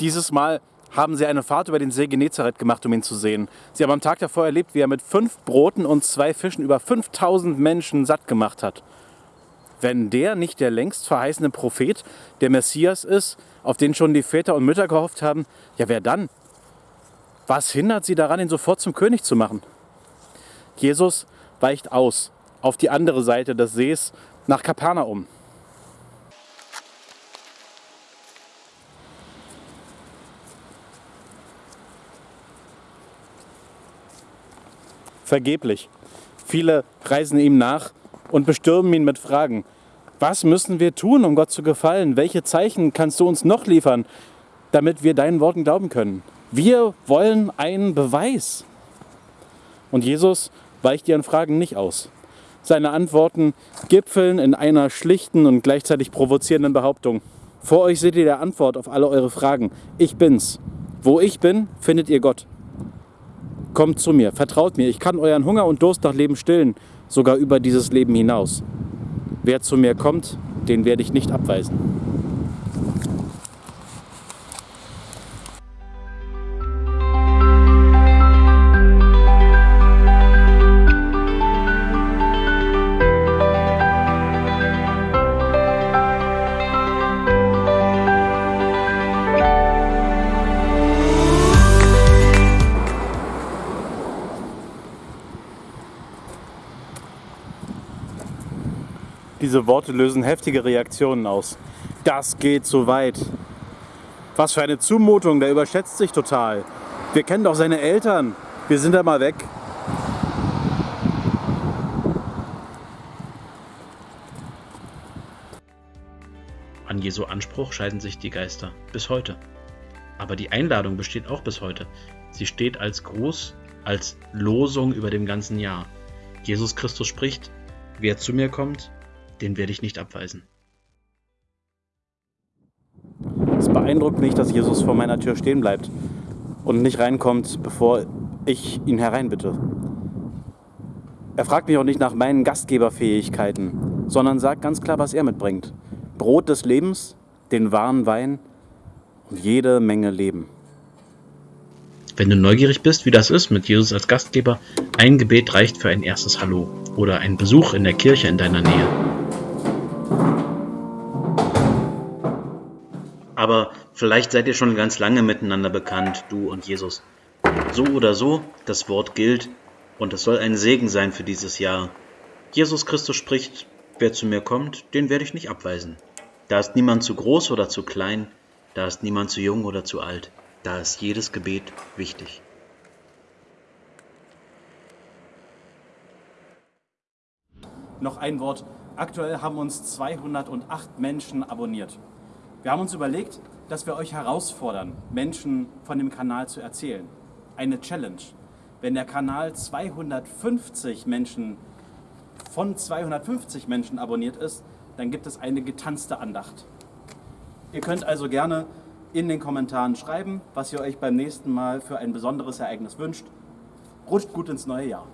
Dieses Mal haben sie eine Fahrt über den See Genezareth gemacht, um ihn zu sehen. Sie haben am Tag davor erlebt, wie er mit fünf Broten und zwei Fischen über 5000 Menschen satt gemacht hat. Wenn der nicht der längst verheißene Prophet, der Messias ist, auf den schon die Väter und Mütter gehofft haben, ja wer dann? Was hindert sie daran, ihn sofort zum König zu machen? Jesus weicht aus auf die andere Seite des Sees nach Kapernaum. Vergeblich. Viele reisen ihm nach und bestürmen ihn mit Fragen. Was müssen wir tun, um Gott zu gefallen? Welche Zeichen kannst du uns noch liefern, damit wir deinen Worten glauben können? Wir wollen einen Beweis. Und Jesus weicht ihren Fragen nicht aus. Seine Antworten gipfeln in einer schlichten und gleichzeitig provozierenden Behauptung. Vor euch seht ihr die Antwort auf alle eure Fragen. Ich bin's. Wo ich bin, findet ihr Gott. Kommt zu mir, vertraut mir, ich kann euren Hunger und Durst nach Leben stillen, sogar über dieses Leben hinaus. Wer zu mir kommt, den werde ich nicht abweisen. Diese Worte lösen heftige Reaktionen aus. Das geht zu weit. Was für eine Zumutung, der überschätzt sich total. Wir kennen doch seine Eltern. Wir sind da mal weg. An Jesu Anspruch scheiden sich die Geister bis heute. Aber die Einladung besteht auch bis heute. Sie steht als Gruß, als Losung über dem ganzen Jahr. Jesus Christus spricht, wer zu mir kommt, den werde ich nicht abweisen. Es beeindruckt mich, dass Jesus vor meiner Tür stehen bleibt und nicht reinkommt, bevor ich ihn hereinbitte. Er fragt mich auch nicht nach meinen Gastgeberfähigkeiten, sondern sagt ganz klar, was er mitbringt. Brot des Lebens, den wahren Wein und jede Menge Leben. Wenn du neugierig bist, wie das ist mit Jesus als Gastgeber, ein Gebet reicht für ein erstes Hallo oder ein Besuch in der Kirche in deiner Nähe. Aber vielleicht seid ihr schon ganz lange miteinander bekannt, du und Jesus. So oder so, das Wort gilt und es soll ein Segen sein für dieses Jahr. Jesus Christus spricht, wer zu mir kommt, den werde ich nicht abweisen. Da ist niemand zu groß oder zu klein, da ist niemand zu jung oder zu alt, da ist jedes Gebet wichtig. Noch ein Wort. Aktuell haben uns 208 Menschen abonniert. Wir haben uns überlegt, dass wir euch herausfordern, Menschen von dem Kanal zu erzählen. Eine Challenge. Wenn der Kanal 250 Menschen von 250 Menschen abonniert ist, dann gibt es eine getanzte Andacht. Ihr könnt also gerne in den Kommentaren schreiben, was ihr euch beim nächsten Mal für ein besonderes Ereignis wünscht. Rutscht gut ins neue Jahr.